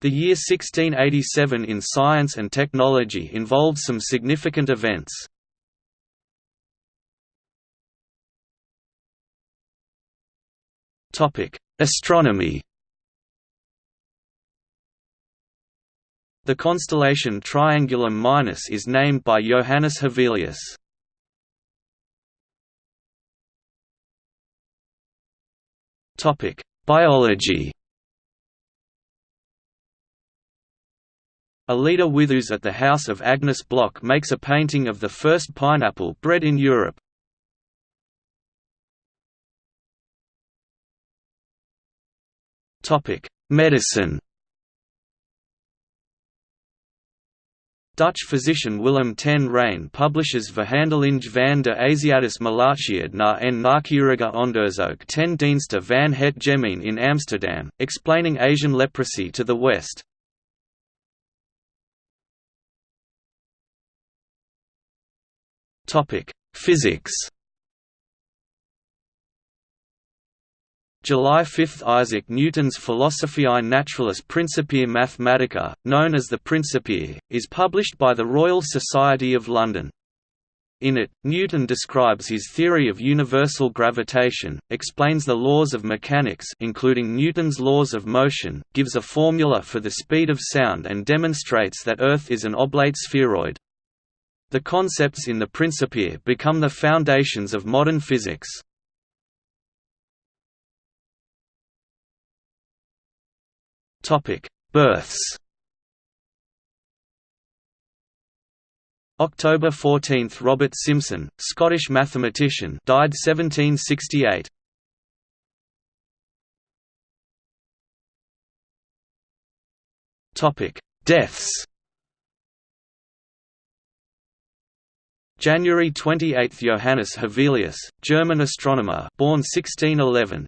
The year 1687 in science and technology involved some significant events. Astronomy The constellation Triangulum Minus is named by Johannes Hevelius. Topic: Biology. Alida Withoos at the house of Agnes Block makes a painting of the first pineapple bred in Europe. Medicine. Dutch physician Willem ten Rijn publishes Verhandeling van de Aziatische Malaatheid na en nauwkeurige onderzoek ten dienste van het gemeen in Amsterdam, explaining Asian leprosy to the West. Physics July 5 – Isaac Newton's Philosophiae Naturalis Principia Mathematica, known as the Principia, is published by the Royal Society of London. In it, Newton describes his theory of universal gravitation, explains the laws of mechanics including Newton's laws of motion, gives a formula for the speed of sound and demonstrates that Earth is an oblate spheroid. The concepts in the Principia become the foundations of modern physics. Births. October 14 – Robert Simson, Scottish mathematician died 1768. Deaths January 28 – Johannes Hevelius, German astronomer born 1611